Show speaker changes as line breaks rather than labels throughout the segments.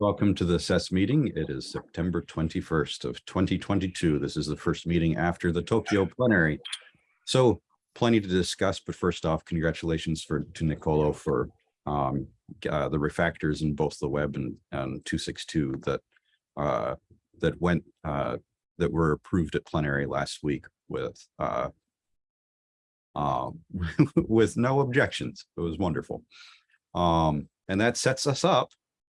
Welcome to the SES meeting. It is September 21st of 2022. This is the first meeting after the Tokyo plenary. So plenty to discuss, but first off, congratulations for to Nicolo for um, uh, the refactors in both the web and, and 262 that uh, that went uh, that were approved at plenary last week with uh, um, with no objections. It was wonderful. Um, and that sets us up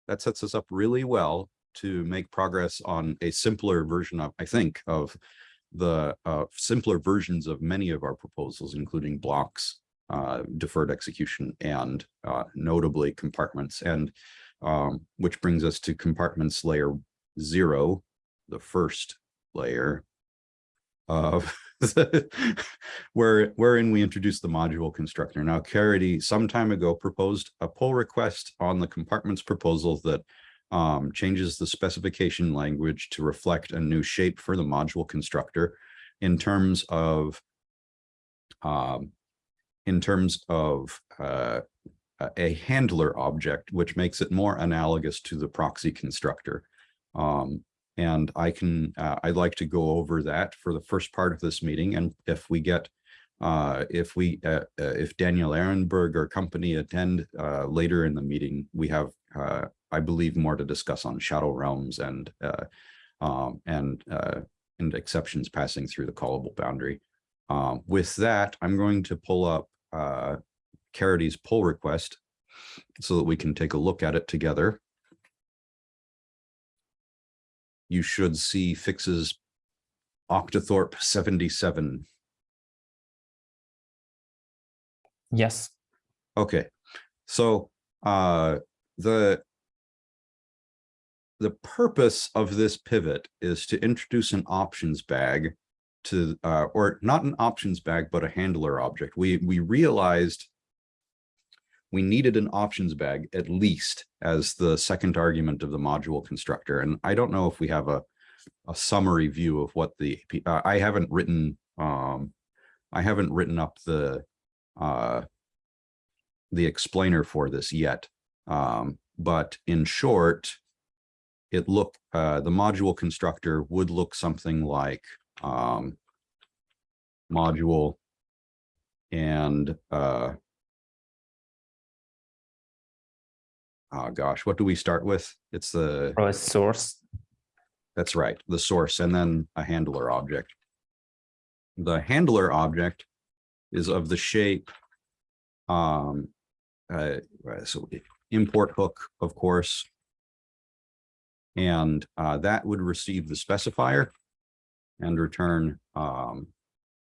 that sets us up really well to make progress on a simpler version of, I think, of the uh, simpler versions of many of our proposals, including blocks, uh, deferred execution, and uh, notably compartments. And um, which brings us to compartments layer zero, the first layer of where wherein we introduced the module constructor. Now, Caridy some time ago proposed a pull request on the compartments proposal that um, changes the specification language to reflect a new shape for the module constructor in terms of um, in terms of uh, a handler object, which makes it more analogous to the proxy constructor. Um, and I can, uh, I'd like to go over that for the first part of this meeting. And if we get, uh, if we, uh, uh if Daniel Ehrenberg or company attend uh, later in the meeting, we have, uh, I believe, more to discuss on shadow realms and, um, and, and exceptions passing through the callable boundary. Um, with that, I'm going to pull up Caridy's pull request so that we can take a look at it together you should see fixes Octothorpe 77.
Yes.
Okay, so uh, the the purpose of this pivot is to introduce an options bag to, uh, or not an options bag, but a handler object. We we realized we needed an options bag at least as the second argument of the module constructor. And I don't know if we have a, a summary view of what the, uh, I haven't written, um, I haven't written up the, uh, the explainer for this yet. Um, but in short, it look, uh, the module constructor would look something like, um, module and, uh, oh gosh, what do we start with? It's the,
source.
that's right, the source and then a handler object. The handler object is of the shape, um, uh, so import hook, of course. And uh, that would receive the specifier and return, um,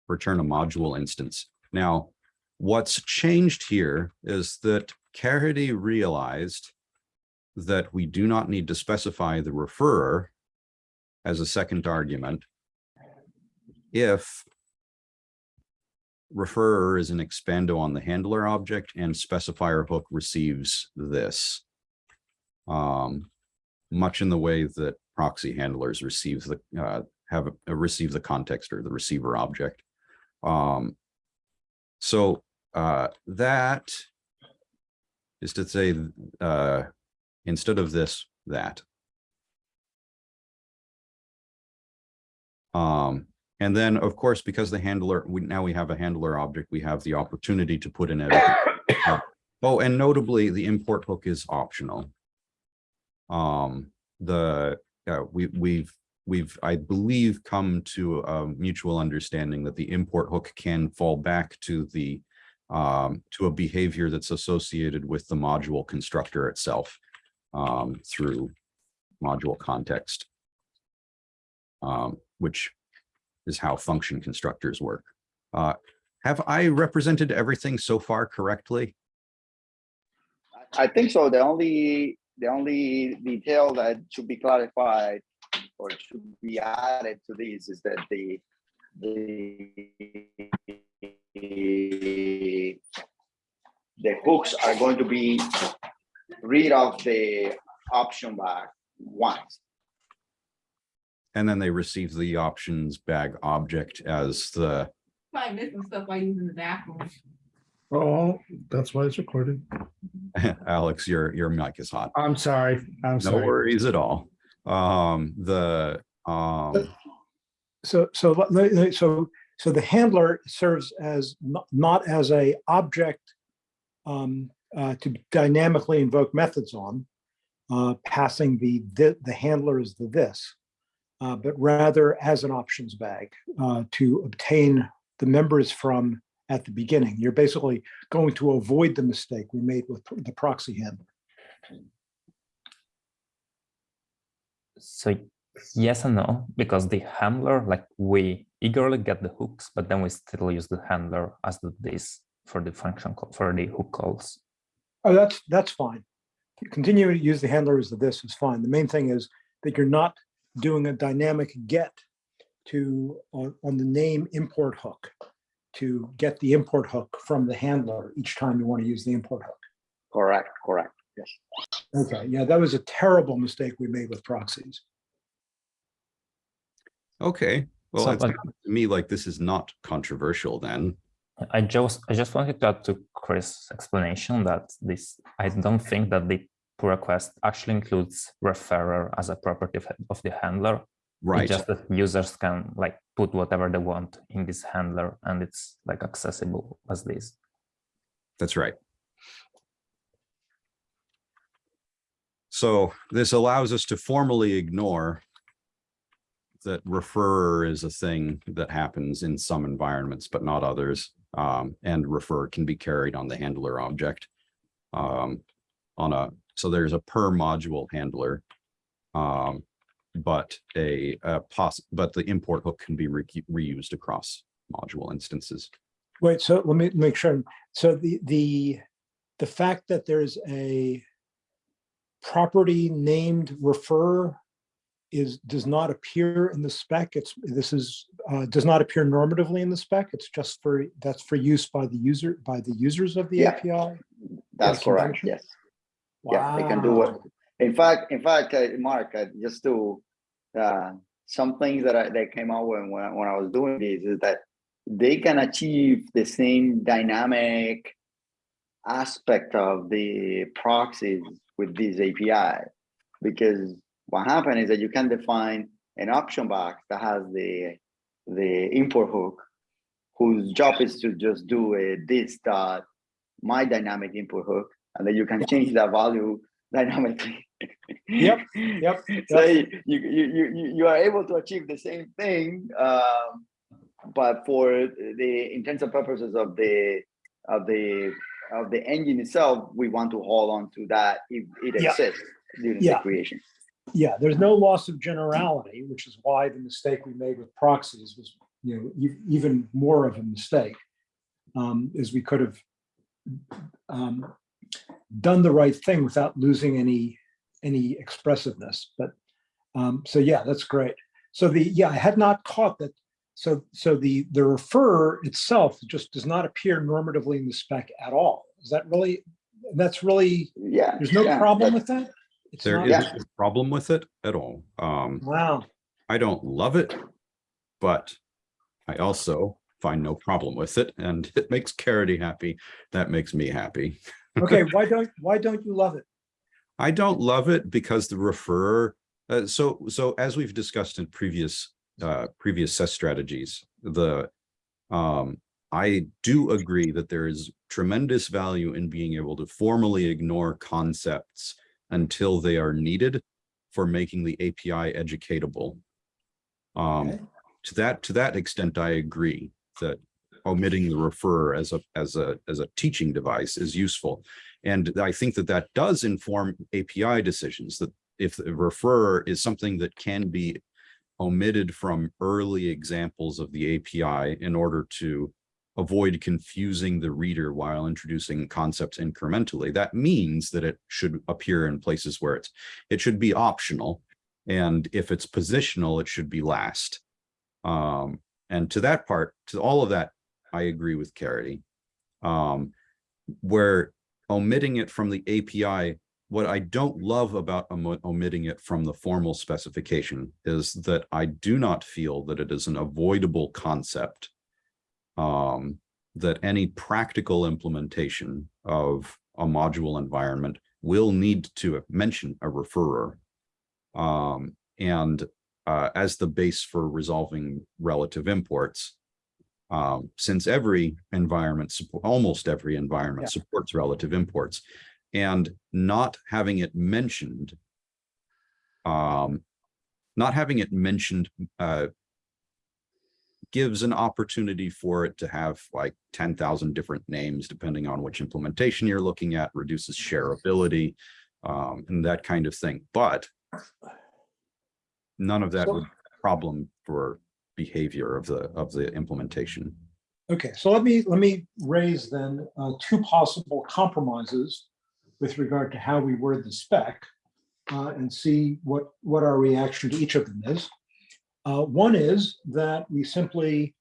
return a module instance. Now, what's changed here is that Caridy realized that we do not need to specify the referrer as a second argument if referrer is an expando on the handler object and specifier hook receives this um, much in the way that proxy handlers receive the uh, have a, receive the context or the receiver object. Um, so uh, that is to say, uh, instead of this, that. Um, and then, of course, because the handler, we now we have a handler object, we have the opportunity to put in it. Uh, oh, and notably, the import hook is optional. Um, the uh, we we've we've I believe come to a mutual understanding that the import hook can fall back to the um, to a behavior that's associated with the module constructor itself um, through module context, um, which is how function constructors work. Uh, have I represented everything so far correctly?
I think so. The only the only detail that should be clarified or should be added to this is that the the the hooks are going to be read off the option bag once.
And then they receive the options bag object as the,
Probably missing stuff by using the bathroom. Oh, that's why it's recorded.
Alex, your, your mic is hot.
I'm sorry. I'm
No
sorry.
worries at all. Um, the, um,
So, so, so, so the handler serves as, not, not as a object um, uh, to dynamically invoke methods on, uh, passing the, the, the handler is the this, uh, but rather as an options bag uh, to obtain the members from at the beginning. You're basically going to avoid the mistake we made with the proxy handler.
So yes and no, because the handler, like we eagerly get the hooks, but then we still use the handler as the this for the function call for the hook calls.
Oh, that's, that's fine. Continue to use the handler as the this is fine. The main thing is that you're not doing a dynamic get to, on, on the name import hook to get the import hook from the handler each time you want to use the import hook.
Correct, correct, yes.
Okay, yeah, that was a terrible mistake we made with proxies.
okay, well,
So,
it
but-
sounds to me like this is not controversial then.
I just I just wanted to add to Kris' explanation that this I don't think that the pull request actually includes referrer as a property of, of the handler. It's
Right,
just that users can like put whatever they want in this handler and it's like accessible as this.
that's right. So this allows us to formally ignore that refer is a thing that happens in some environments, but not others. Um, and refer can be carried on the handler object. Um, on a, so there's a per module handler. Um, but a, a but the import hook can be re- reused across module instances.
Wait, so let me make sure. So the, the, the fact that there's a property named refer is, does not appear in the spec. It's, this is, uh, does not appear normatively in the spec. It's just for, that's for use by the user, by the users of the
Yeah.
API.
That's correct, yes. Yeah, they can do it. In fact, in fact, uh, Mark, uh, just to, uh, some things that I, that came out when, when, I- when I was doing this is that they can achieve the same dynamic aspect of the proxies with this API. Because what happened is that you can define an option box that has the, the import hook, whose job is to just do a this dot, my dynamic input hook, and then you can change that value dynamically.
Yep, yep,
So you, you, you, you, you are able to achieve the same thing, um, but for the intents and purposes of the, of the, of the engine itself, we want to hold on to that if it
Yeah.
exists during the
Yeah.
creation.
Yeah, there's no loss of generality, which is why the mistake we made with proxies was, you know, even more of a mistake. Um, is we could have um, done the right thing without losing any, any expressiveness, but, um, so yeah, that's great. So the, yeah, I had not caught that. So, so the, the refer itself just does not appear normatively in the spec at all. Is that really, that's really,
Yeah.
there's no
yeah,
problem with that? It's
There
not-
is a problem with it at all. Um,
Wow.
I don't love it, but I also find no problem with it and it makes Caridy happy. That makes me happy.
Okay, why don't, why don't you love it?
I don't love it because the refer, uh, so, so as we've discussed in previous, uh, previous set strategies, the, um, I do agree that there is tremendous value in being able to formally ignore concepts until they are needed for making the API educatable. Um,
Okay.
to that, to that extent, I agree that omitting the refer as a, as a, as a teaching device is useful. And I think that that does inform API decisions, that if the refer is something that can be omitted from early examples of the API in order to avoid confusing the reader while introducing concepts incrementally, that means that it should appear in places where it's, it should be optional. And if it's positional, it should be last. Um, and to that part, to all of that, I agree with Caridy. Um, where omitting it from the API, what I don't love about omo- omitting it from the formal specification is that I do not feel that it is an avoidable concept. Um, that any practical implementation of a module environment will need to mention a referrer. Um, and uh, as the base for resolving relative imports. Um, since every environment, almost every environment
Yeah.
supports relative imports. And not having it mentioned. Um, not having it mentioned, uh, gives an opportunity for it to have like ten thousand different names, depending on which implementation you're looking at, reduces shareability, um, and that kind of thing, but none of that
So-
would be a problem for behavior of the, of the implementation.
Okay, so let me, let me raise then uh, two possible compromises with regard to how we word the spec uh, and see what, what our reaction to each of them is. Uh, One is that we simply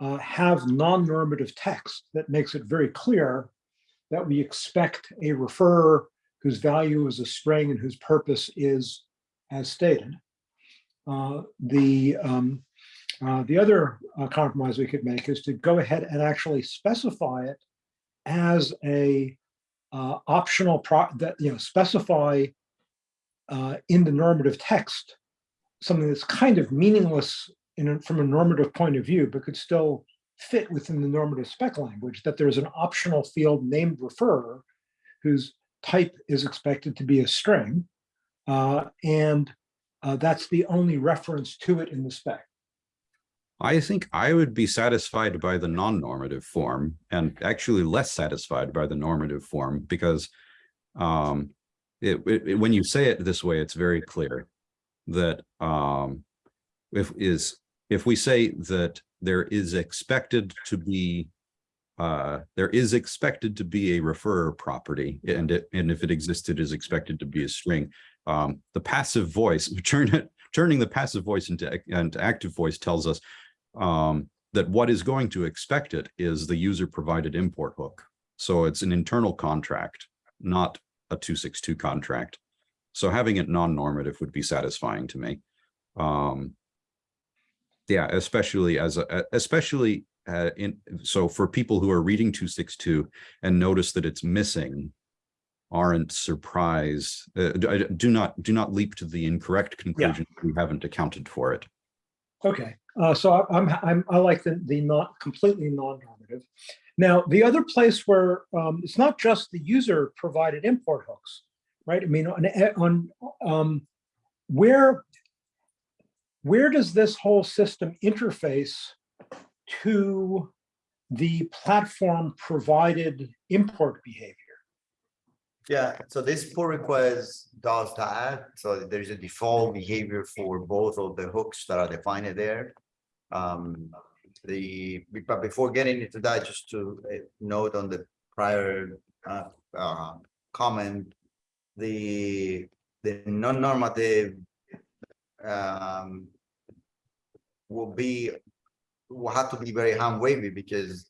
uh, have non-normative text that makes it very clear that we expect a referrer whose value is a string and whose purpose is as stated. Uh, The, um, uh, the other uh, compromise we could make is to go ahead and actually specify it as a uh, optional pro, that, you know, specify uh, in the normative text, something that's kind of meaningless in, a- from a normative point of view, but could still fit within the normative spec language, that there's an optional field named refer whose type is expected to be a string. uh, And uh, that's the only reference to it in the spec.
I think I would be satisfied by the non-normative form and actually less satisfied by the normative form because um, it, it- it- when you say it this way, it's very clear that um, if is, if we say that there is expected to be uh, there is expected to be a referrer property and it, and if it existed is expected to be a string. Um, the passive voice, turn it, turning the passive voice into, into active voice tells us um, that what is going to expect it is the user provided import hook. So it's an internal contract, not a two six two contract. So having it non-normative would be satisfying to me. Um, yeah, especially as a, especially uh, in, so for people who are reading two six two and notice that it's missing, aren't surprised, uh, do do not, do not leap to the incorrect conclusion. We haven't accounted for it.
Okay, uh, so I- I'm, I'm, I like the, the not completely non-normative. Now, the other place where, um, it's not just the user provided import hooks, right? I mean, on, on, um, where, where does this whole system interface to the platform provided import behavior?
Yeah, so this pull request does that. So there's a default behavior for both of the hooks that are defined there. Um, the, but before getting into that, just to uh, note on the prior uh, uh, comment, the, the non-normative um, will be, will have to be very hand wavy because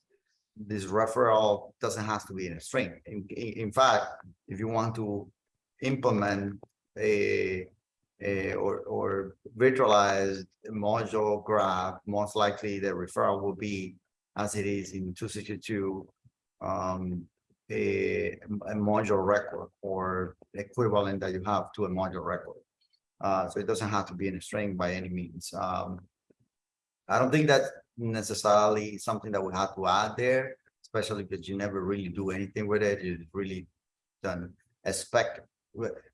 this referral doesn't have to be in a string. In, in, fact, if you want to implement a, a or, or virtualized module graph, most likely the referral will be as it is in two sixty-two, um, a, a module record or equivalent that you have to a module record. Uh, so it doesn't have to be in a string by any means. Um, I don't think that's necessarily something that we have to add there, especially because you never really do anything with it. You really don't expect.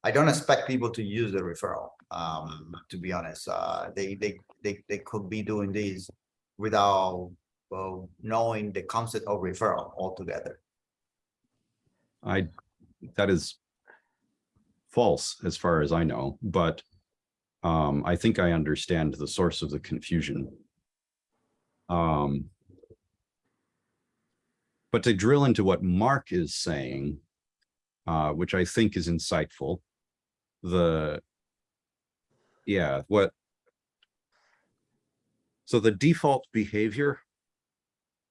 I don't expect people to use the referral. Um, to be honest, uh, they they they they could be doing this without well knowing the concept of referral altogether.
I, that is false as far as I know, but um, I think I understand the source of the confusion. Um, but to drill into what Mark is saying, uh, which I think is insightful, the, yeah, what, so the default behavior,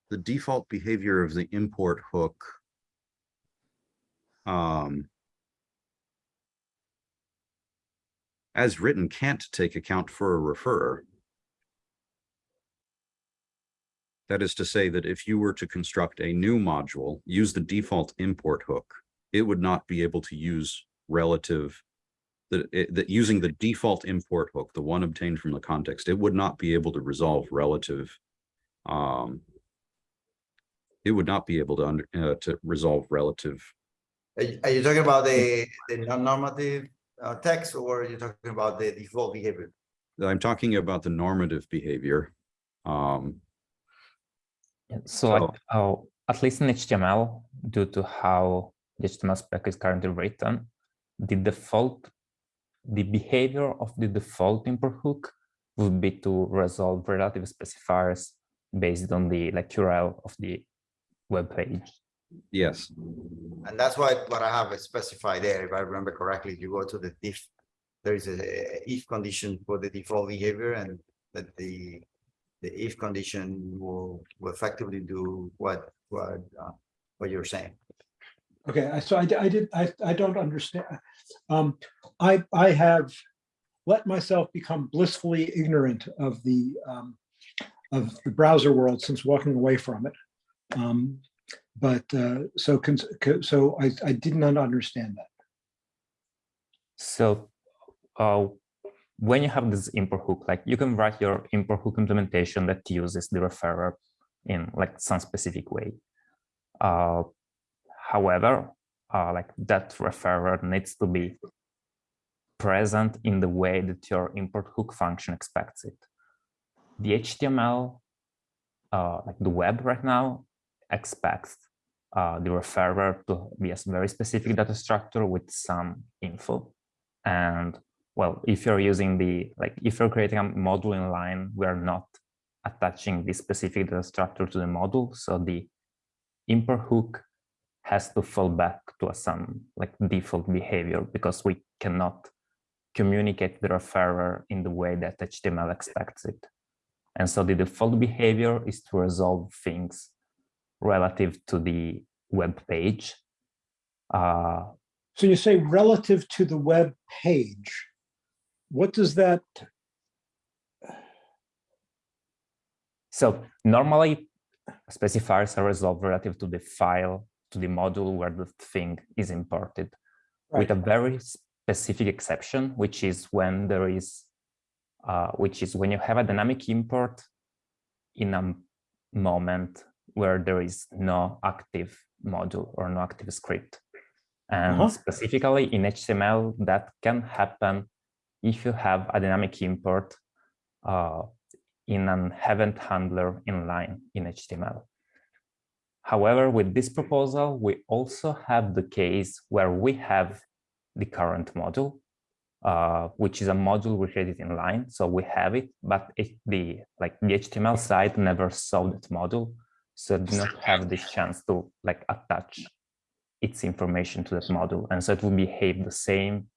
the default behavior of the import hook um, as written, can't take account for a referrer. That is to say that if you were to construct a new module, use the default import hook, it would not be able to use relative that, that using the default import hook, the one obtained from the context, it would not be able to resolve relative. Um, it would not be able to under, uh, to resolve relative.
Are you, talking about the, the non-normative uh, text or are you talking about the default behavior?
I'm talking about the normative behavior. Um,
So like, at least in HTML, due to how the HTML spec is currently written, the default, the behavior of the default import hook would be to resolve relative specifiers based on the like URL of the web page.
yes,
And that's why what I have specified there, if I remember correctly, you go to the if, there is a if condition for the default behavior and that the the if condition will will effectively do what what uh, what you're saying.
Okay, so I, I did, I, I don't understand. Um, I, I have let myself become blissfully ignorant of the, um, of the browser world since walking away from it. Um, but, uh, so, cons- so I, I did not understand that.
So uh, when you have this import hook, like you can write your import hook implementation that uses the referrer in like some specific way. Uh, however, uh, like that referrer needs to be present in the way that your import hook function expects it. The HTML, uh, like the web right now, expects uh, the referrer to be a very specific data structure with some info. And well, if you're using the, like, if you're creating a module in line, we are not attaching this specific data structure to the module. So the import hook has to fall back to a some like default behavior because we cannot communicate the referrer in the way that HTML expects it. And so the default behavior is to resolve things relative to the web page. Uh,
So you say relative to the web page. What does that,
So normally specifiers are resolved relative to the file, to the module where the thing is imported with a very specific exception, which is when there is, uh, which is when you have a dynamic import in a moment where there is no active module or no active script. And
Uh-huh.
specifically in HTML, that can happen if you have a dynamic import uh, in an event handler inline in HTML. However, with this proposal, we also have the case where we have the current module, uh, which is a module we created inline. So we have it, but it, the like the HTML side never saw that module, so it did not have this chance to like attach its information to that module, and so it will behave the same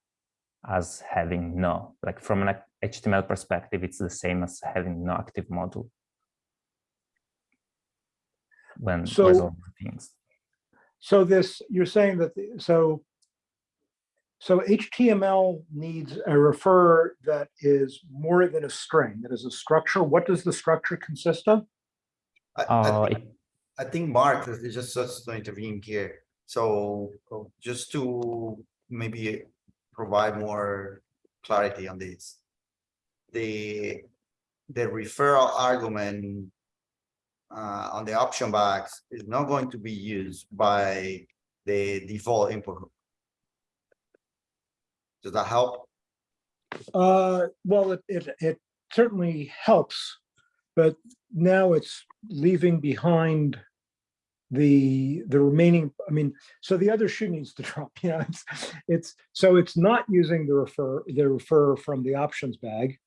as having no. Like from an HTML perspective, it's the same as having no active module when
So-
resolving things.
so this, you're saying that, the- so, so HTML needs a refer that is more than a string, that is a structure. What does the structure consist of?
I, I
Uh,
think- I think Mark is is just just to intervene here. So just to maybe provide more clarity on this. The, the referral argument uh, on the option box is not going to be used by the default input. Does that help?
Uh, well, it, it, it certainly helps, but now it's leaving behind the, the remaining, I mean, so the other shoe needs to drop, you know, it's, it's, so it's not using the refer, the refer from the options bag.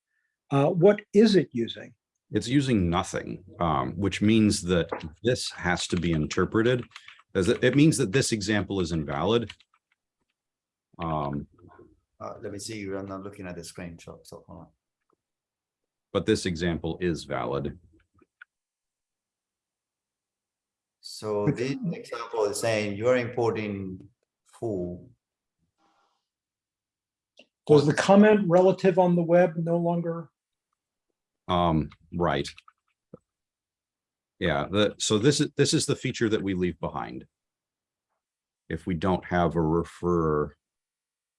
Uh, what is it using?
it's using nothing, um, which means that this has to be interpreted as it, it means that this example is invalid. Um,
Uh, let me see, I'm not looking at the screenshot so, so,
but this example is valid.
So this example is saying you're importing full.
Does the comment relative on the web no longer?
Um, right. Yeah, the, so this is, this is the feature that we leave behind. If we don't have a referrer,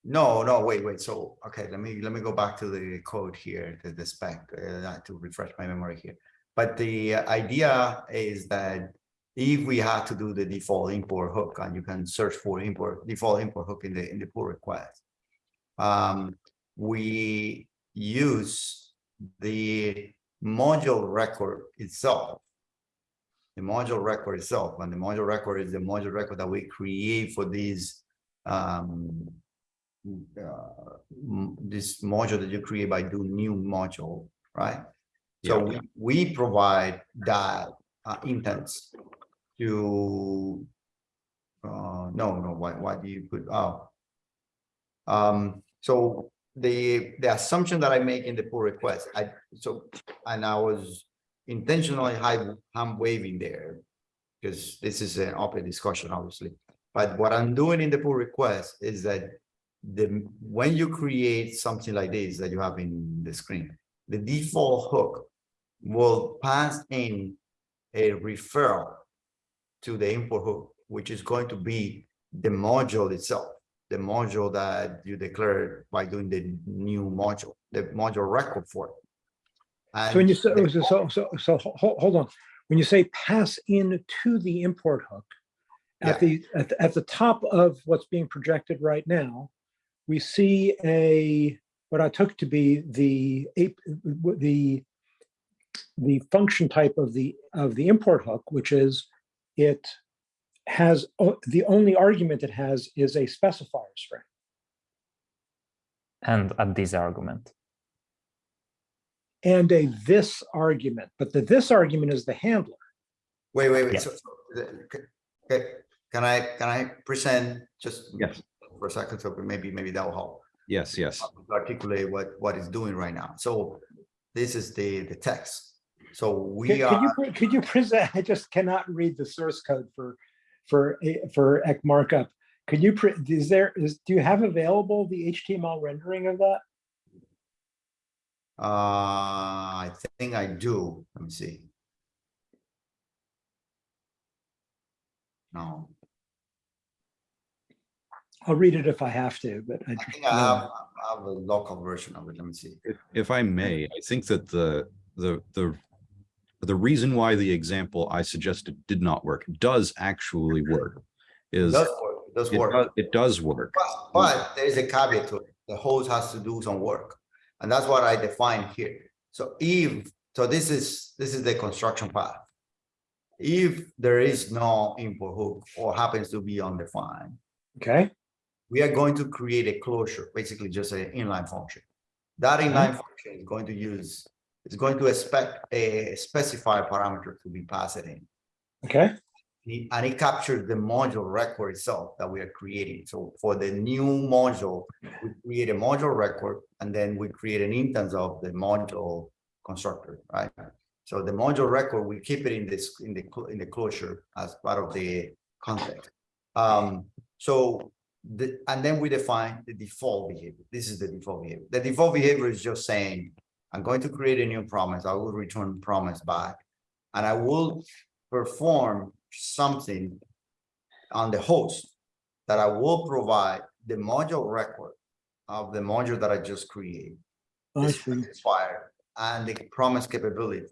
No, no, wait, wait. So, okay, let me, let me go back to the code here, the, the spec, uh, to refresh my memory here. But the idea is that if we had to do the default import hook and you can search for import, default import hook in the, in the pull request. Um, we use the module record itself. The module record itself, and the module record is the module record that we create for these um, uh, this module that you create by do new module, right? So we, we provide that uh, instance to uh, no, no, why, why do you put, oh. Um, so the, the assumption that I make in the pull request, I, so, and I was intentionally high, I'm waving there. Because this is an open discussion, obviously. But what I'm doing in the pull request is that the, when you create something like this that you have in the screen, the default hook will pass in a referral to the import hook, which is going to be the module itself, the module that you declared by doing the new module, the module record for it.
So when you, say- so, so, so, so, hold on. When you say pass in to the import hook, at
Yeah.
the, at, the- at the top of what's being projected right now, we see a, what I took to be the, ape- the, the function type of the, of the import hook, which is it has, the only argument it has is a specifier string.
And at this argument.
and a this argument, but the this argument is the handler.
Wait, wait,
Yeah.
wait, so, so, okay, can I, can I present just?
Yes.
For a second, so maybe, maybe that will help.
yes, yes,
articulate what, what it's doing right now. So this is the, the text. So
Could
we
could you,
are,
could you present, I just cannot read the source code for, for, for ecmarkup. Could you, pre- is there, is, do you have available the HTML rendering of that?
uh, I think I do. Let me see. No,
I'll read it if I have to, but I.
I think I have, I have a local version of it. Let me see.
if, if I may, I think that the, the, the, the reason why the example I suggested did not work does actually work.
It
Is,
does work, it does
it
work.
does, it does work.
But, but there's a caveat to it. The host has to do some work. And that's what I define here. So if, so this is, this is the construction path. If there is no import hook or happens to be undefined,
Okay,
we are going to create a closure, basically just an inline function. That inline mm-hmm. function is going to use, is going to expect a specified parameter to be passed in.
okay,
And it captures the module record itself that we are creating. So for the new module, we create a module record and then we create an instance of the module constructor, right? So the module record, we keep it in this, in the, in the closure as part of the context. Um, so the, and then we define the default behavior. This is the default behavior. The default behavior is just saying, I'm going to create a new promise. I will return promise back. And I will perform something on the host that I will provide the module record of the module that I just created. Specifier and the promise capability.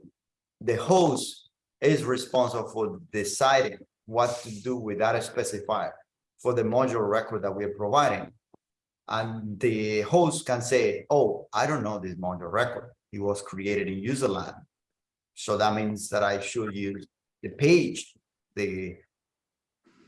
The host is responsible for deciding what to do with that specifier for the module record that we are providing. And the host can say, oh, I don't know this module record. It was created in userland. So that means that I should use the page, the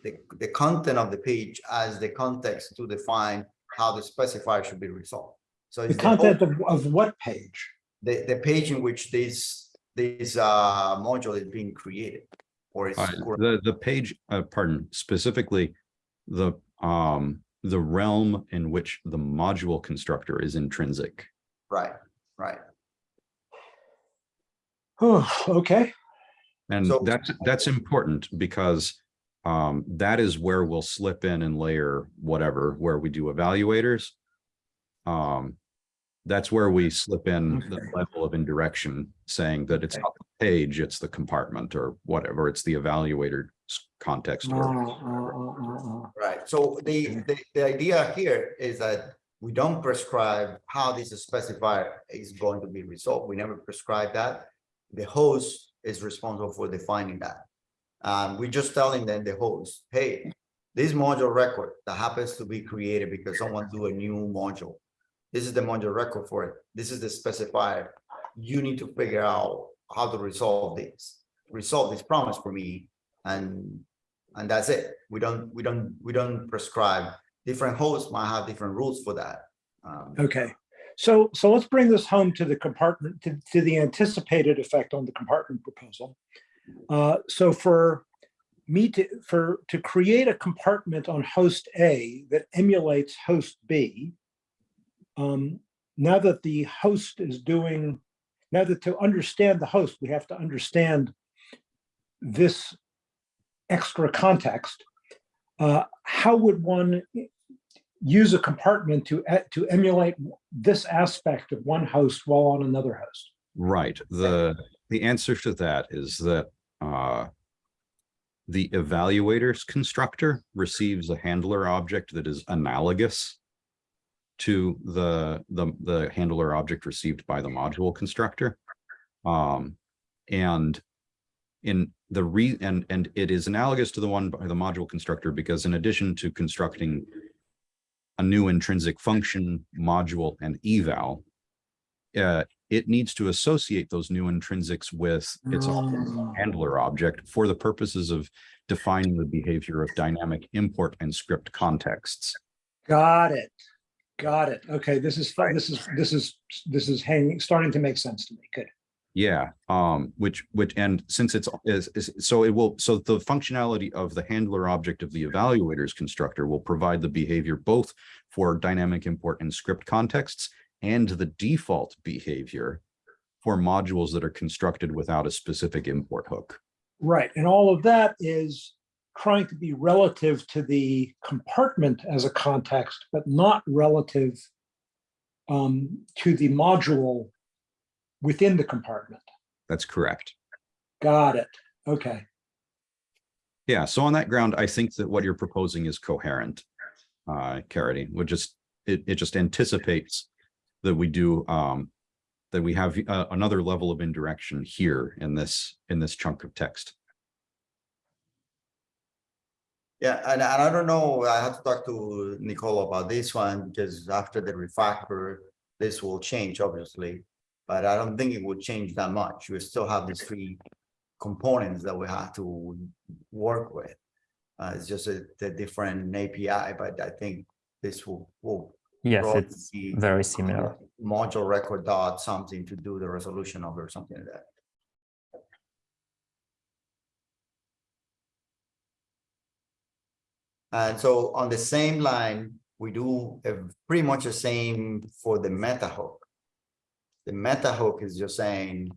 the, the content of the page as the context to define how the specifier should be resolved. So
The
it's the host-
content of, of what page?
the, the page in which this, this, uh, module is being created. Or it's,
Uh, The, the page, uh, pardon, specifically, the, um, the realm in which the module constructor is intrinsic.
right, right.
Oh, okay,
And
So-
that's, that's important because um, that is where we'll slip in and layer whatever, where we do evaluators. Um, That's where we slip in the level of indirection, saying that it's
Okay.
not the page, it's the compartment or whatever, it's the evaluator's context.
Uh,
or-
uh, uh, uh, uh.
Right, so the, the, the idea here is that we don't prescribe how this specifier is going to be resolved. We never prescribe that. The host is responsible for defining that. Um, we're just telling them, the host, hey, this module record that happens to be created because someone do a new module. This is the module record for it. This is the specifier. You need to figure out how to resolve this, resolve this promise for me. And and that's it. We don't, we don't, we don't prescribe. Different hosts might have different rules for that. Um,
Okay, so, so let's bring this home to the compartment, to, to the anticipated effect on the compartment proposal. Uh, so for me to, for, to create a compartment on host A that emulates host B, um, now that the host is doing, now that to understand the host, we have to understand this extra context. Uh, how would one use a compartment to, to emulate this aspect of one host while on another host.
Right, the, the answer to that is that, uh, the evaluator's constructor receives a handler object that is analogous to the, the, the handler object received by the module constructor. Um, and in the re, and, and it is analogous to the one by the module constructor because in addition to constructing a new intrinsic function, module, and eval, uh, it needs to associate those new intrinsics with its
Mm.
handler object for the purposes of defining the behavior of dynamic import and script contexts.
Got it. Got it. Okay, this is, fun. this is, this is, this is hanging, starting to make sense to me. Good.
Yeah, um, which, which, and since it's, is, is, so it will, so the functionality of the handler object of the evaluator's constructor will provide the behavior both for dynamic import and script contexts and the default behavior for modules that are constructed without a specific import hook.
Right, and all of that is trying to be relative to the compartment as a context, but not relative um, to the module within the compartment.
That's correct.
Got it. Okay.
Yeah, so on that ground, I think that what you're proposing is coherent. Uh, Caridy, would just, it, it just anticipates that we do, um, that we have uh, another level of indirection here in this, in this chunk of text.
Yeah, and, and I don't know, I have to talk to Nicolo about this one, because after the refactor, this will change, obviously. But I don't think it will change that much. We still have these three components that we have to work with. Uh, it's just a, the different API, but I think this will, will.
Yes, it's
be
very similar.
Module record dot something to do the resolution of or something like that. And so on the same line, we do uh, pretty much the same for the meta hook. The meta hook is just saying,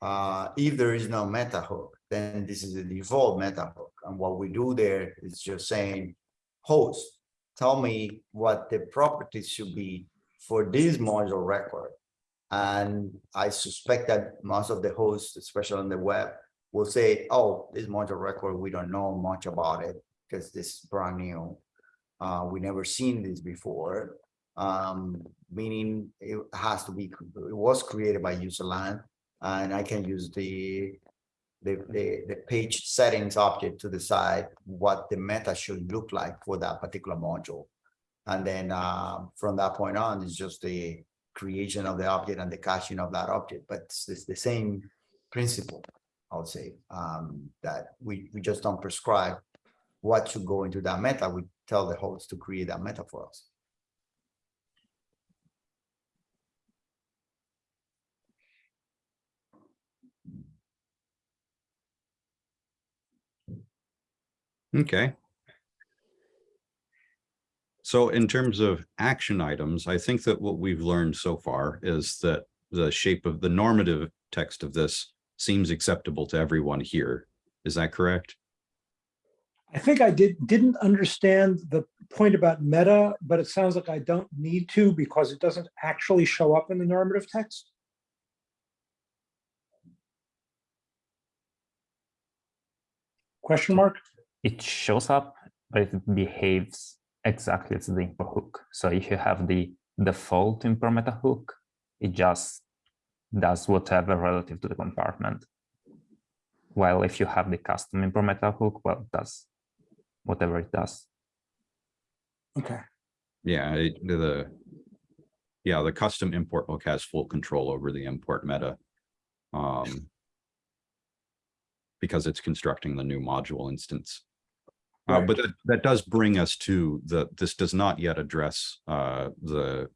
uh, if there is no meta hook, then this is the default meta hook. And what we do there is just saying, host, tell me what the properties should be for this module record. And I suspect that most of the hosts, especially on the web, will say, oh, this module record, we don't know much about it because this is brand new. Uh, we never seen this before. Um, meaning it has to be, it was created by userland and I can use the the, the, the page settings object to decide what the meta should look like for that particular module. And then uh, from that point on, it's just the creation of the object and the caching of that object, but it's, it's the same principle, I would say, um, that we, we just don't prescribe what should go into that meta. We tell the host to create that meta for us.
Okay. So in terms of action items, I think that what we've learned so far is that the shape of the normative text of this seems acceptable to everyone here. Is that correct?
I think I did, didn't understand the point about meta, but it sounds like I don't need to because it doesn't actually show up in the normative text. Question mark?
It shows up, but it behaves exactly as the import hook. So if you have the default import meta hook, it just does whatever relative to the compartment. While if you have the custom import meta hook, well, it does whatever it does.
Okay,
Yeah, it- the, yeah, the custom import hook has full control over the import meta. Um, because it's constructing the new module instance. Uh,
Right.
but that, that does bring us to the, this does not yet address, uh, the,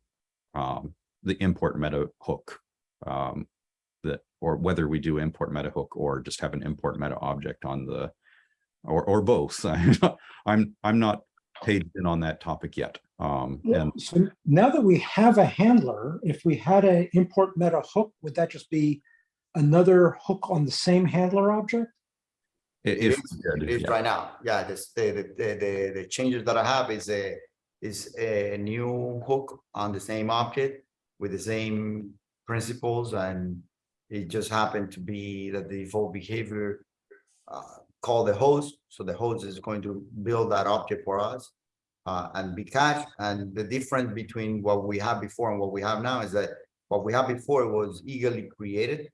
um, the import meta hook. Um, that, or whether we do import meta hook or just have an import meta object on the, or, or both. I'm, I'm not paid in on that topic yet. Um,
Yeah,
and
so now that we have a handler, if we had an import meta hook, would that just be another hook on the same handler object?
i-
It
if,
is-
we did,
It is
yeah.
right now, yeah, this, the, the, the, the, the changes that I have is a, is a new hook on the same object with the same principles and it just happened to be that the default behavior uh, call the host, so the host is going to build that object for us uh, and be cached, and the difference between what we had before and what we have now is that what we had before was eagerly created.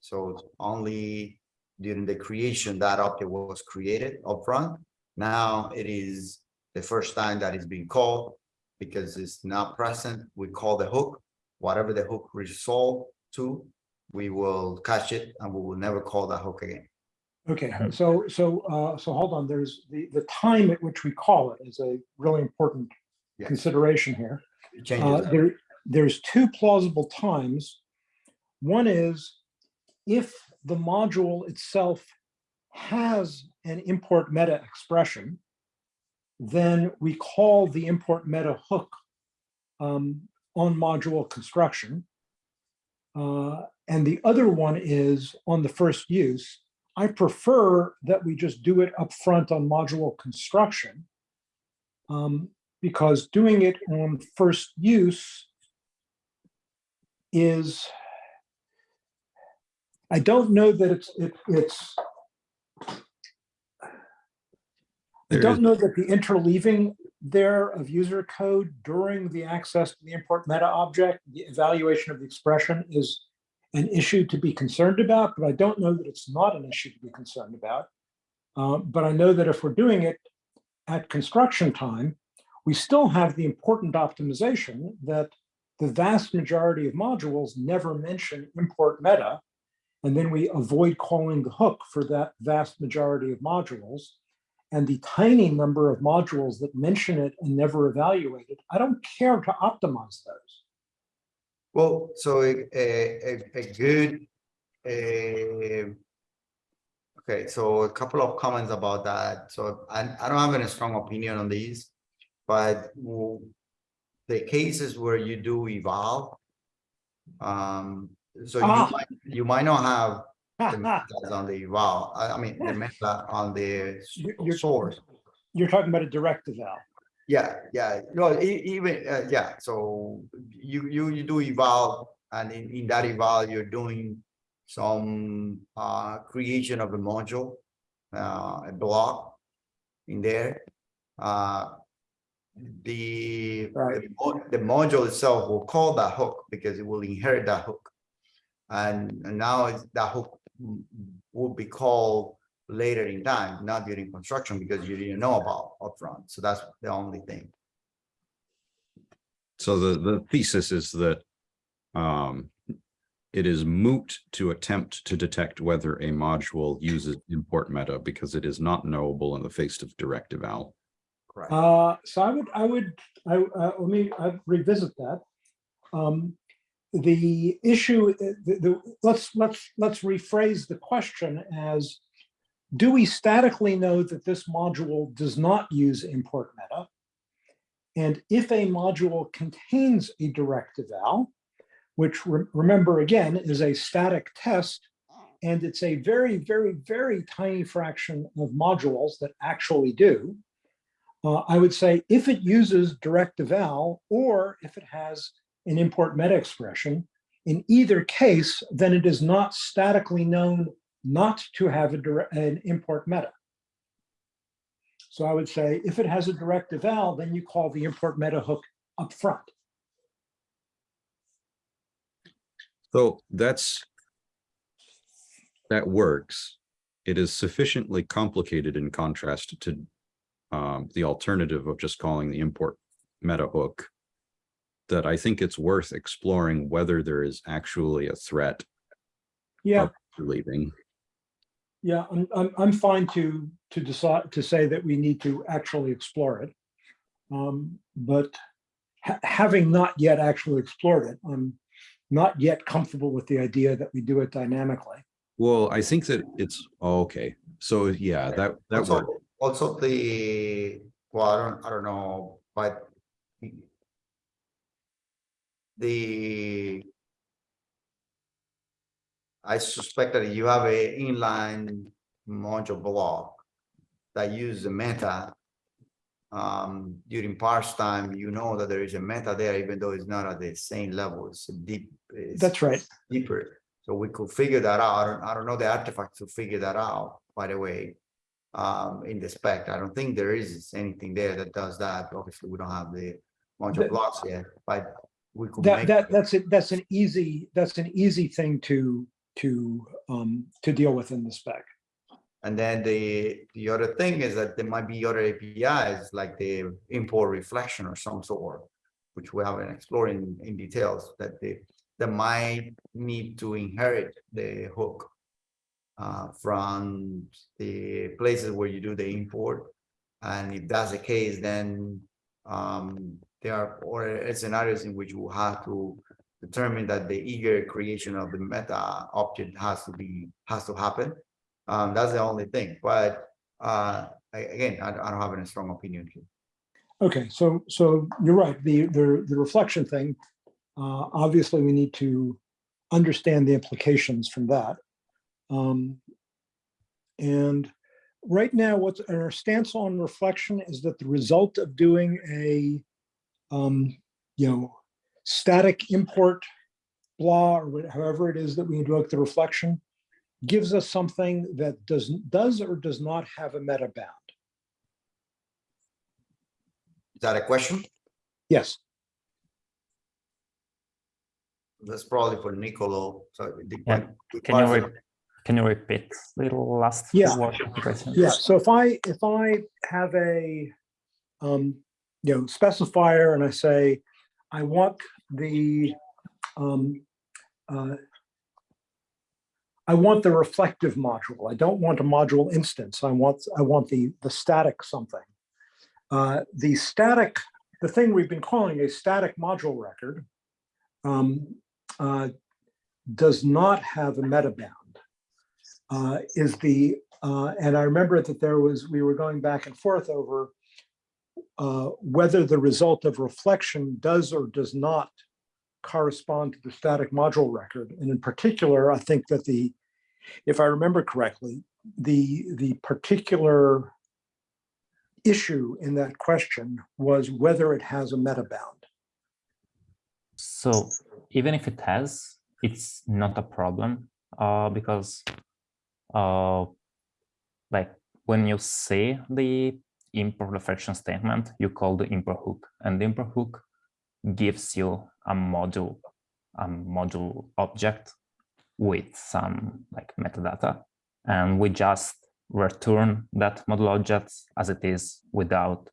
So only during the creation that object was created upfront. Now it is the first time that it's being called because it's not present. We call the hook, whatever the hook resolve to, we will catch it and we will never call that hook again.
Okay, so, so, uh, so hold on, there's the, the time at which we call it is a really important
Yes.
consideration here. Uh, there, there's two plausible times. One is if the module itself has an import meta expression, then we call the import meta hook um, on module construction. Uh, and the other one is on the first use. I prefer that we just do it up front on module construction. Um, because doing it on first use is, I don't know that it's, it, it's, I don't know that the interleaving there of user code during the access to the import meta object, the evaluation of the expression is an issue to be concerned about, but I don't know that it's not an issue to be concerned about. Uh, but I know that if we're doing it at construction time, we still have the important optimization that the vast majority of modules never mention import meta. And then we avoid calling the hook for that vast majority of modules. And the tiny number of modules that mention it and never evaluate it, I don't care to optimize those.
Well, so a, a, a- a good, uh, okay, so a couple of comments about that. So I, I don't have any strong opinion on these, but the cases where you do eval, um, so you
Ah.
might, you might not have the metas on the eval, I, mean, the meta on the
you're-
source.
You're talking about a direct eval.
Yeah, yeah, no, even, uh, yeah, so you, you, you do eval and in, in that eval you're doing some, uh, creation of a module, uh, a block in there. Uh, the,
Right.
the the module itself will call that hook because it will inherit that hook. And, and now that hook mm, will be called later in time, not during construction, because you didn't know about upfront. So that's the only thing.
So the, the thesis is that um, it is moot to attempt to detect whether a module uses import meta because it is not knowable in the face of direct eval.
Correct.
Uh, so I would, I would, I, uh, let me uh, revisit that. Um, the issue, uh, the, the, let's, let's, let's rephrase the question as, do we statically know that this module does not use import meta? And if a module contains a direct eval, which re- remember again is a static test and it's a very, very, very tiny fraction of modules that actually do, uh, I would say if it uses direct eval or if it has an import meta expression, in either case, then it is not statically known not to have a direct, an import meta. So I would say if it has a direct eval, then you call the import meta hook up front.
So that's, that works. It is sufficiently complicated in contrast to um, the alternative of just calling the import meta hook that I think it's worth exploring whether there is actually a threat
Yeah,
leaving.
Yeah, I'm, I'm, I'm fine to, to decide, to say that we need to actually explore it. Um, but ha- having not yet actually explored it, I'm not yet comfortable with the idea that we do it dynamically.
Well, I think that it's, oh, okay, so yeah, that, that
Also,
worked.
also the, well, I don't, I don't know, but the I suspect that you have a inline module block that uses the meta. Um, during parse time, you know that there is a meta there, even though it's not at the same level, it's deep. it's
That's right.
Deeper, so we could figure that out. I don't, I don't know the artifact to figure that out, by the way. Um, in the spec, I don't think there is anything there that does that. Obviously, we don't have the module
That-
blocks yet, but we could
That,
make.
that, that's it, that's an easy, that's an easy thing to, to, um, to deal with in the spec.
And then the, the other thing is that there might be other APIs like the import reflection or some sort, which we haven't explored in, in details, that they, that might need to inherit the hook uh, from the places where you do the import. And if that's the case, then um, there are or scenarios in which you will have to determine that the eager creation of the meta object has to be, has to happen. Um, that's the only thing, but, uh, I- again, I, I don't have any strong opinion here.
Okay, so, so you're right, the, the, the reflection thing, uh, obviously we need to understand the implications from that. Um, and right now, what's our stance on reflection is that the result of doing a, um, you know, static import blah, or what- however it is that we invoke the reflection, gives us something that does, does or does not have a meta bound.
Is that a question?
Yes.
That's probably for Nicolo, so. the-
Yeah, Can you, can you repeat the last
Yeah.
word of the question?
Yeah, so if I, if I have a, um, you know, specifier and I say, I want the, um, uh, I want the reflective module. I don't want a module instance. I want, I want the, the static something. Uh, the static, the thing we've been calling a static module record, um, uh, does not have a meta bound. Uh, is the uh, and I remember that there was, we were going back and forth over uh, whether the result of reflection does or does not correspond to the static module record. And in particular, I think that the, if I remember correctly, the, the particular issue in that question was whether it has a meta bound.
So even if it has, it's not a problem uh, because uh, like when you see the import reflection statement, you call the import hook and the import hook gives you a module, a module object with some like metadata. And we just return that module object as it is without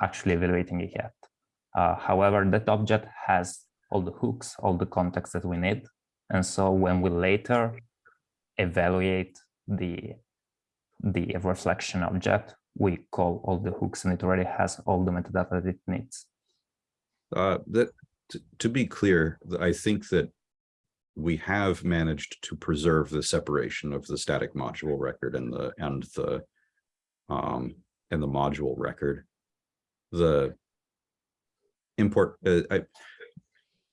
actually evaluating it yet. Uh, however, that object has all the hooks, all the context that we need. And so when we later evaluate the, the reflection object, we call all the hooks and it already has all the metadata that it needs.
Uh, that, to, be clear, I think that we have managed to preserve the separation of the static module record and the, and the um, and the module record. The import, uh, I,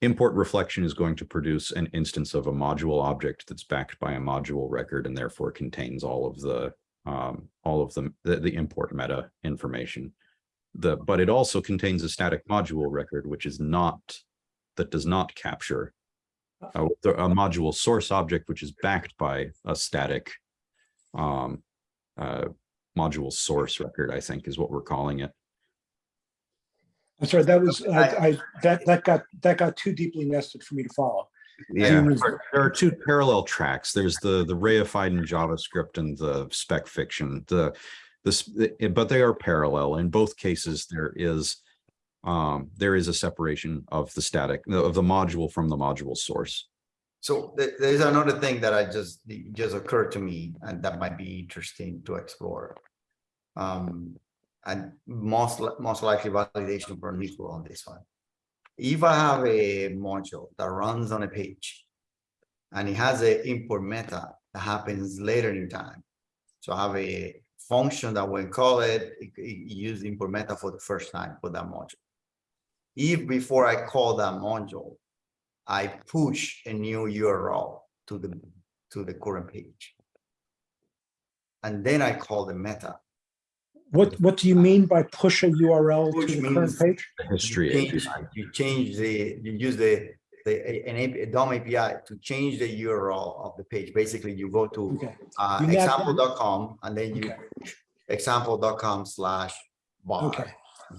import reflection is going to produce an instance of a module object that's backed by a module record and therefore contains all of the um, all of the, the, the import meta information. The, but it also contains a static module record, which is not, that does not capture a, a module source object, which is backed by a static um, uh, module source record, I think is what we're calling it.
I'm sorry, that was, I, I, that, that got, that got too deeply nested for me to follow.
Yeah, there- there are two parallel tracks. There's the, the reified in JavaScript and the spec fiction, the, this, but they are parallel. In both cases, there is, um, there is a separation of the static, of the module from the module source.
So there's another thing that I just, just occurred to me and that might be interesting to explore. Um, and most, most likely validation for Nico on this one. If I have a module that runs on a page and it has an import meta that happens later in time. So I have a function that when call it, it, it use import meta for the first time for that module. If before I call that module, I push a new URL to the, to the current page. And then I call the meta.
What, what do you mean by push a URL
Push
to the current page?
The
You
history.
change,
API.
you change the, you use the, the, an A- a DOM API to change the URL of the page. Basically, you go to
Okay,
uh, example.com and then you
okay,
example.com slash bar.
okay.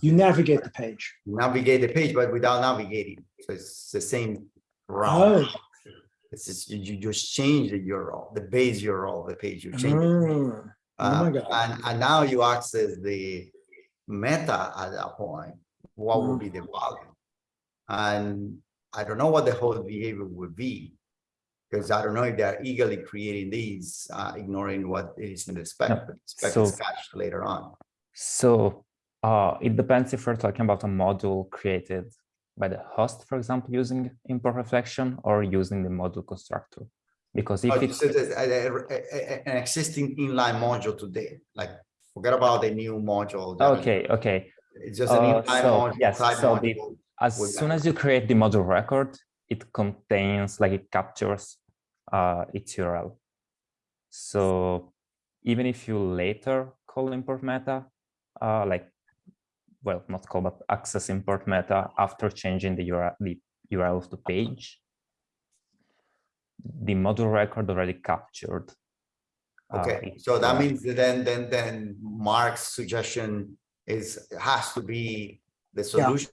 You navigate the page.
Navigate the page, but without navigating. So it's the same route.
Oh,
It's just, you, you just change the URL, the base URL of the page, you change. it.
oh, my
Uh,
God.
And, and now you access the meta at that point, what will be the value? And I don't know what the whole behavior would be. Because I don't know if they're eagerly creating these, uh, ignoring what is in the spec,
Yeah,
but the spec
so-
is cached later on.
So uh, it depends if we're talking about a module created by the host, for example, using import reflection or using the module constructor. Because if
Oh,
it's
a- a- An existing inline module today, like, forget about the new module.
okay, okay.
It's just an
Uh,
inline
so,
module.
yes, so the- As soon
that.
as you create the module record, it contains like it captures uh, its URL. So even if you later call import meta, uh, like, well, not call, but access import meta after changing the URL, the URL of the page, the module record already captured. uh,
Okay,
its
so that
URL.
means that then, then, then Mark's suggestion is, has to be the solution.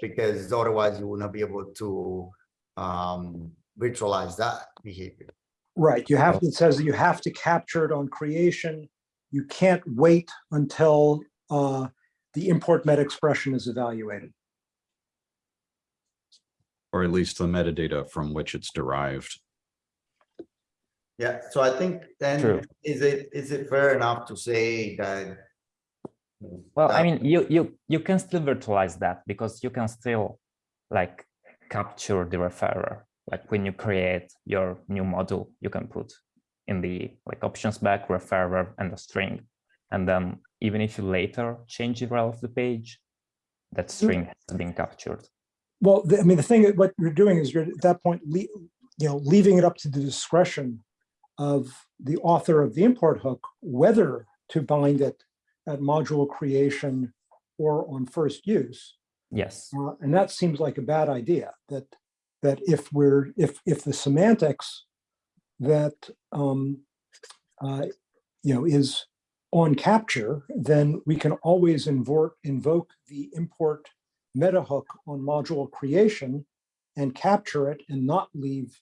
Because otherwise you will not be able to, um, virtualize that behavior.
Right, you have, it says that you have to capture it on creation. You can't wait until uh, the import met expression is evaluated.
Or at least the metadata from which it's derived.
Yeah, so I think then,
True.
is it, is it fair enough to say that?
Well, I mean, you you you can still virtualize that because you can still like capture the referrer. Like when you create your new module, you can put in the like options back referrer and a string. And then even if you later change the URL of the page, that mm. string has been captured.
Well, the- I mean, the thing, that what you're doing is you're at that point, le- you know, leaving it up to the discretion of the author of the import hook, whether to bind it at module creation or on first use.
Yes.
Uh, and that seems like a bad idea, that, that if we're, if, if the semantics that, um, uh, you know, is on capture, then we can always invoke, invoke the import meta hook on module creation and capture it and not leave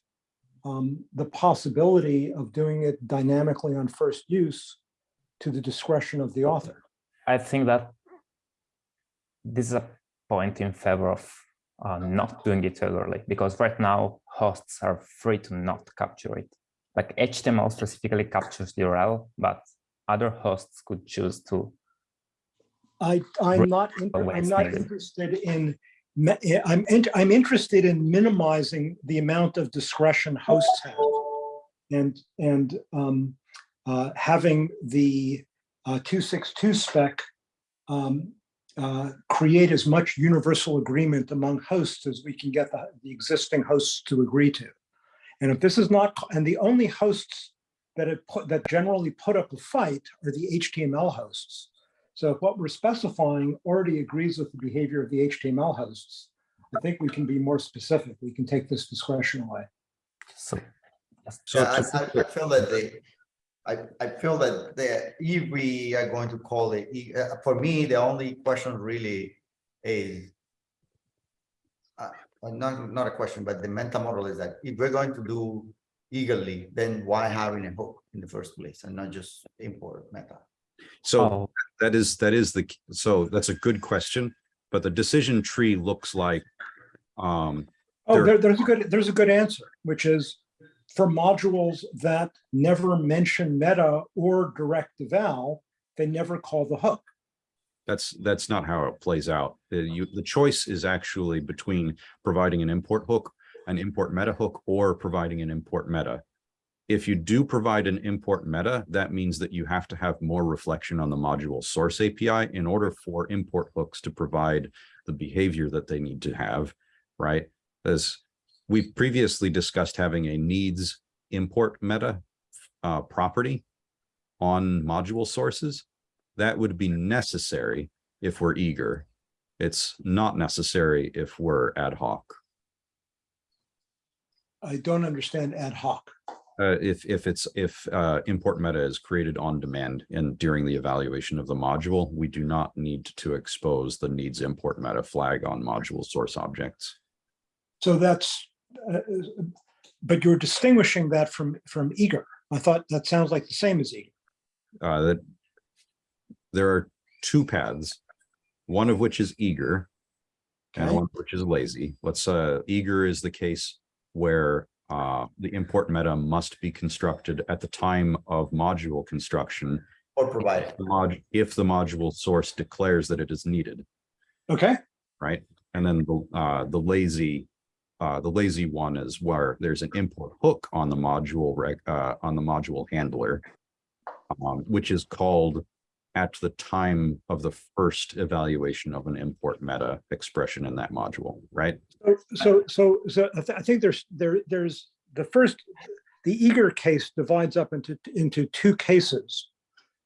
um, the possibility of doing it dynamically on first use to the discretion of the author.
I think that this is a point in favor of uh, not doing it regularly because right now hosts are free to not capture it. Like HTML specifically captures the URL, but other hosts could choose to.
I, I'm not, I'm not interested in, I'm, int- I'm interested in minimizing the amount of discretion hosts have. And, and um, uh, having the uh, 262 spec um, uh, create as much universal agreement among hosts as we can get the, the existing hosts to agree to. And if this is not, and the only hosts that put, that generally put up a fight are the HTML hosts. So if what we're specifying already agrees with the behavior of the HTML hosts, I think we can be more specific. We can take this discretion away.
So
So
Yeah, I, I- I feel that they, I, I feel that the, if we are going to call it, uh, for me, the only question really is. Uh, uh, not, not a question, but the mental model is that if we're going to do eagerly, then why having a hook in the first place and not just import meta?
So
oh,
that is, that is the, so that's a good question, but the decision tree looks like, um,
Oh,
There-
there, there's a good, there's a good answer, which is for modules that never mention meta or direct eval, they never call the hook.
That's, that's not how it plays out. The, you, the choice is actually between providing an import hook, an import meta hook, or providing an import meta. If you do provide an import meta, that means that you have to have more reflection on the module source API in order for import hooks to provide the behavior that they need to have, right? As we previously discussed having a needs import meta uh, property on module sources that would be necessary if we're eager. It's not necessary if we're ad hoc.
I don't understand ad hoc.
Uh, if, if it's, if, uh, import meta is created on demand and during the evaluation of the module, we do not need to expose the needs import meta flag on module source objects.
So that's, uh, but you're distinguishing that from, from eager. I thought that sounds like the same as eager.
Uh, that there are two paths, one of which is eager and
Okay.
one which is lazy. Let's, uh, eager is the case where uh, the import meta must be constructed at the time of module construction
Or provide
the mod, if the module source declares that it is needed,
Okay,
right? And then the, uh, the lazy, uh, the lazy one is where there's an import hook on the module reg, uh, on the module handler, um, which is called at the time of the first evaluation of an import meta expression in that module, right?
so, so, so I thi- I think there's, there, there's the first, the eager case divides up into, into two cases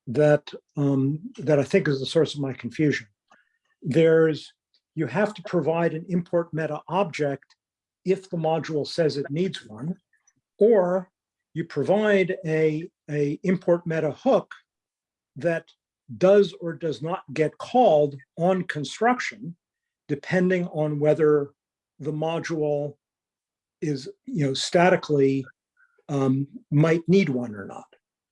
that, um, that I think is the source of my confusion. There's, you have to provide an import meta object if the module says it needs one, or you provide a, a import meta hook that does or does not get called on construction, depending on whether the module is, you know, statically um, might need one or not.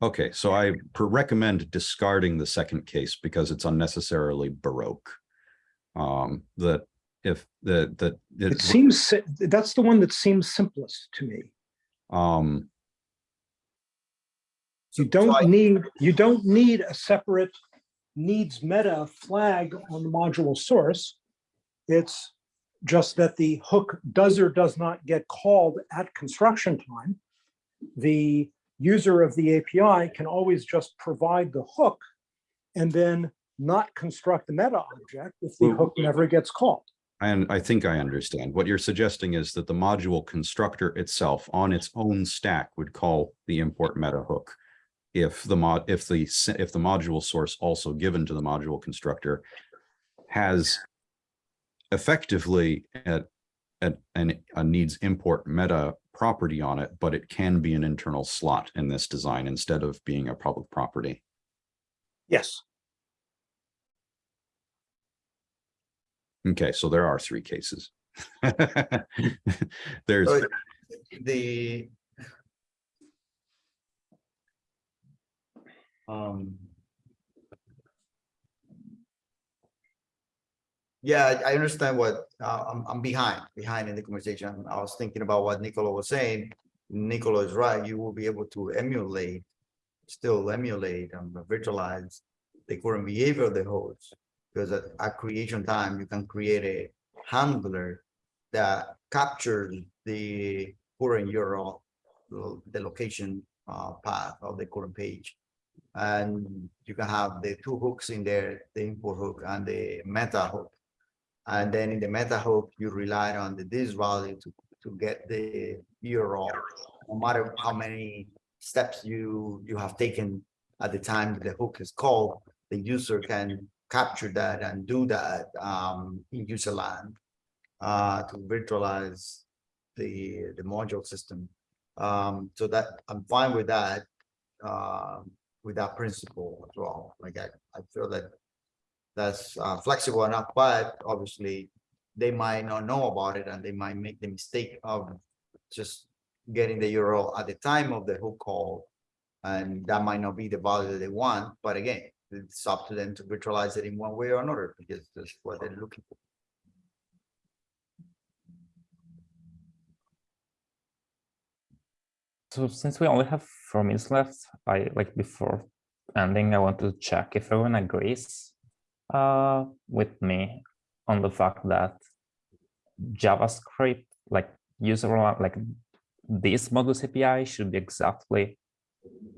Okay, so I recommend discarding the second case because it's unnecessarily baroque. Um, that if the, that.
It seems, that's the one that seems simplest to me.
Um,
You
So I-
don't need, you don't need a separate needs meta flag on the module source. It's just that the hook does or does not get called at construction time. The user of the API can always just provide the hook and then not construct the meta object if the
Well-
hook never gets called.
and I think I understand. What you're suggesting is that the module constructor itself on its own stack would call the import meta hook. If the mod, if the, if the module source also given to the module constructor has effectively at, at, an, a needs import meta property on it, but it can be an internal slot in this design instead of being a public property.
Yes.
Okay, so there are three cases. There's,
So the. Um. Yeah, I understand what, uh, I'm, I'm behind, behind in the conversation. I was thinking about what Nicolo was saying. Nicolo is right, you will be able to emulate, still emulate and virtualize the current behavior of the host. Because at, at creation time, you can create a handler that captures the current URL, the location uh, path of the current page. And you can have the two hooks in there, the import hook and the meta hook. And then in the meta hook, you rely on the this value to, to get the URL. No matter how many steps you, you have taken at the time the hook is called, the user can capture that and do that um, in user land uh, to virtualize the, the module system. Um, so that I'm fine with that, um, with that principle as well. Like I, I feel that that's uh, flexible enough, but obviously they might not know about it and they might make the mistake of just getting the URL at the time of the hook call. And that might not be the value that they want, but again, it's up to them to virtualize it in one way or another because that's what they're looking for.
So since we only have four minutes left, I like before ending, I want to check if everyone agrees uh, with me on the fact that JavaScript, like user like this modus API should be exactly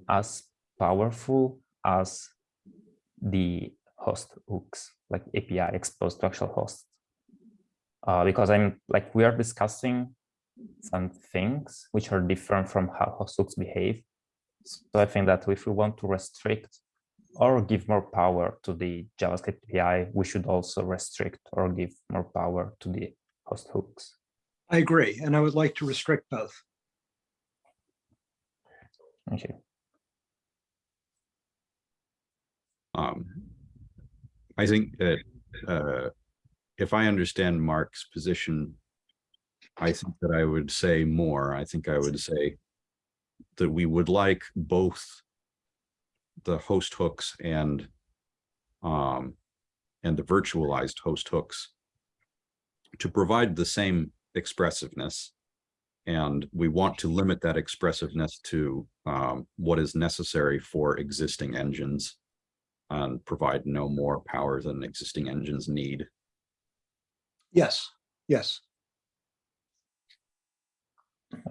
as powerful as the host hooks, like API exposed to actual hosts. Uh, because I'm like we are discussing some things which are different from how host hooks behave. So I think that if we want to restrict or give more power to the JavaScript API, we should also restrict or give more power to the host hooks.
I agree, and I would like to restrict both.
Okay.
Um, I think that, uh, if I understand Mark's position, I think that I would say more. I think I would say that we would like both the host hooks and um, and the virtualized host hooks to provide the same expressiveness. And we want to limit that expressiveness to um, what is necessary for existing engines and provide no more power than existing engines need.
Yes, yes.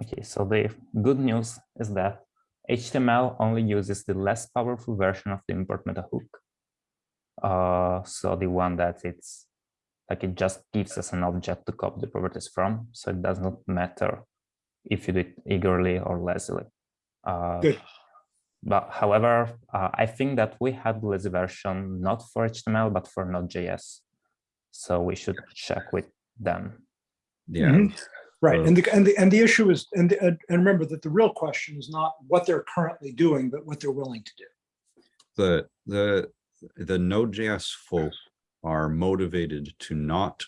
Okay, so the good news is that HTML only uses the less powerful version of the import meta hook. Uh, so the one that it's like it just gives us an object to copy the properties from. So it does not matter if you do it eagerly or lazily. Uh,
Good.
But however, uh, I think that we had the lazy version not for HTML, but for Node.js. So we should check with them.
Yeah,
Mhm. Right, and the, and the, and the issue is, and, the- and remember that the real question is not what they're currently doing, but what they're willing to do.
the, the, the Node.js folk are motivated to not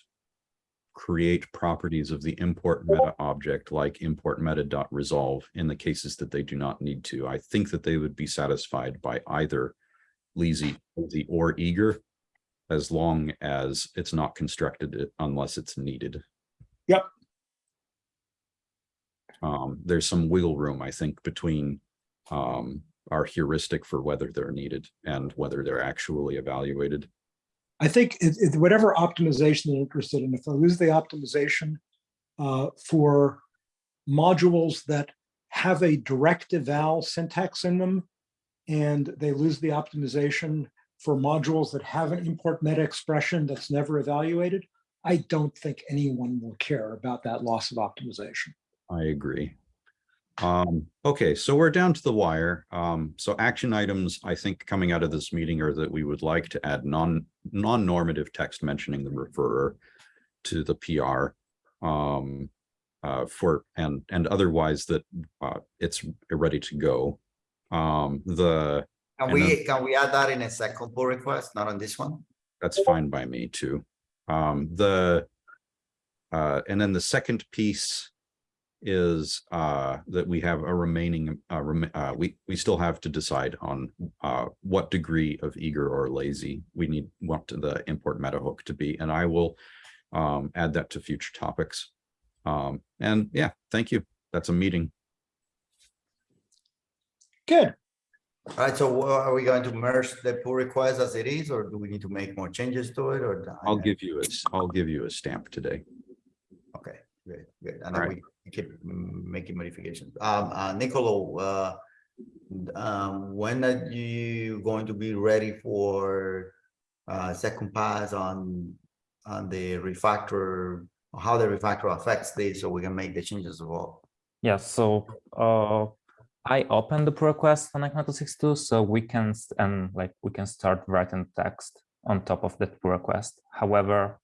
create properties of the import meta object like import meta dot resolve in the cases that they do not need to. I think that they would be satisfied by either lazy, lazy or eager as long as it's not constructed unless it's needed.
Yep.
Um, there's some wiggle room, I think, between um, our heuristic for whether they're needed and whether they're actually evaluated.
I think it, it- whatever optimization they're interested in, if they lose the optimization uh, for modules that have a direct eval syntax in them, and they lose the optimization for modules that have an import meta expression that's never evaluated, I don't think anyone will care about that loss of optimization.
I agree. Um, okay, so we're down to the wire. Um, so action items, I think coming out of this meeting are that we would like to add non, non-normative text mentioning the referrer to the PR. Um, uh, for, and, and otherwise that, uh, it's ready to go. Um, the,
Can
And
we, can we add that in a second pull request, not on this one?
that's fine by me too. Um, the, uh, and then the second piece is, uh, that we have a remaining, uh, rem- uh, we, we still have to decide on, uh, what degree of eager or lazy we need, want the import meta hook to be, and I will, um, add that to future topics. Um, and yeah, thank you. That's a meeting.
Good.
All right, so are we going to merge the pull request as it is, or do we need to make more changes to it, or?
I'll give you a, s- I'll give you a stamp today.
Okay, good, good. And
All
then
right.
we keep making modifications. Um, uh, Nicolo, uh, um, when are you going to be ready for uh, second pass on, on the refactor, how the refactor affects this, so we can make the changes as well?
Yeah, so uh, I opened the pull request on ECMA 262, so we can and like we can start writing text on top of that pull request. However,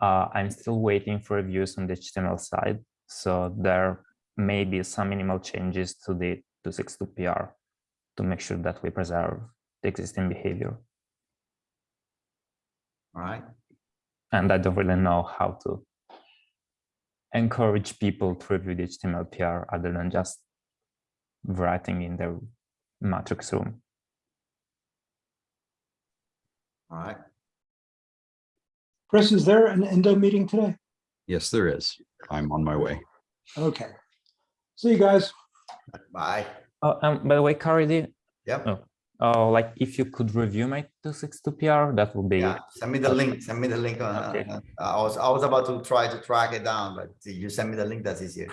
uh, I'm still waiting for reviews on the HTML side, so there may be some minimal changes to the 262 PR to make sure that we preserve the existing behavior.
All right,
And I don't really know how to encourage people to review the HTML PR other than just writing in the matrix room.
all right.
Kris, is there an endo meeting today?
Yes, there is. I'm on my way.
Okay. See you guys.
Bye.
Oh, um, by the way, Caridy,
Yep.
Oh. uh, like if you could review my 262 PR, that would be
Yeah, send me the link, send me the link. on-
Okay.
on- I was, I was about to try to track it down, but you send me the link, that's easier.